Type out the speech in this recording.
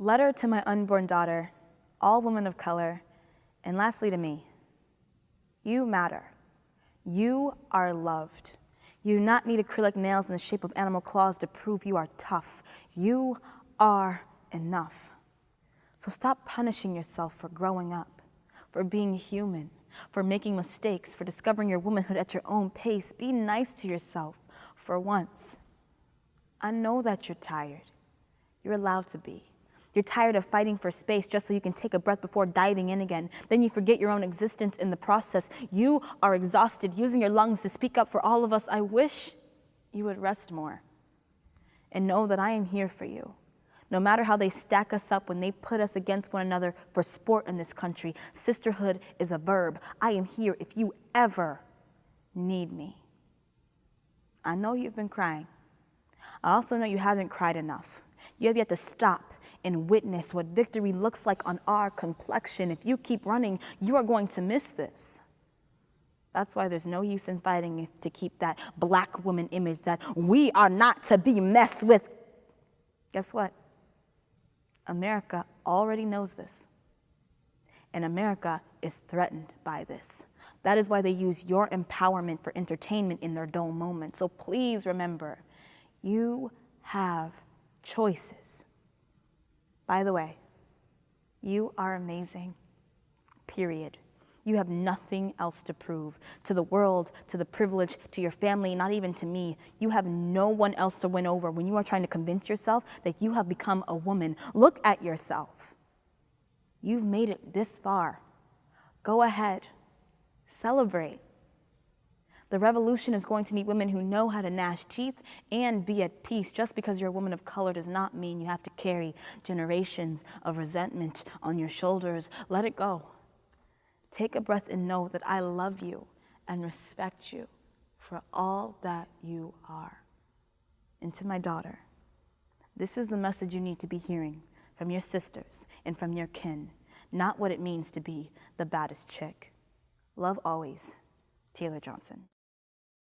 Letter to my unborn daughter, all women of color, and lastly to me. You matter. You are loved. You do not need acrylic nails in the shape of animal claws to prove you are tough. You are enough. So stop punishing yourself for growing up, for being human, for making mistakes, for discovering your womanhood at your own pace. Be nice to yourself for once. I know that you're tired. You're allowed to be. You're tired of fighting for space just so you can take a breath before diving in again. Then you forget your own existence in the process. You are exhausted, using your lungs to speak up for all of us. I wish you would rest more and know that I am here for you. No matter how they stack us up when they put us against one another for sport in this country, sisterhood is a verb. I am here if you ever need me. I know you've been crying. I also know you haven't cried enough. You have yet to stop and witness what victory looks like on our complexion. If you keep running, you are going to miss this. That's why there's no use in fighting to keep that black woman image that we are not to be messed with. Guess what? America already knows this. And America is threatened by this. That is why they use your empowerment for entertainment in their dull moments. So please remember, you have choices. By the way, you are amazing, period. You have nothing else to prove to the world, to the privilege, to your family, not even to me. You have no one else to win over when you are trying to convince yourself that you have become a woman. Look at yourself. You've made it this far. Go ahead, celebrate. The revolution is going to need women who know how to gnash teeth and be at peace. Just because you're a woman of color does not mean you have to carry generations of resentment on your shoulders. Let it go. Take a breath and know that I love you and respect you for all that you are. And to my daughter, this is the message you need to be hearing from your sisters and from your kin, not what it means to be the baddest chick. Love always, Taylor Johnson.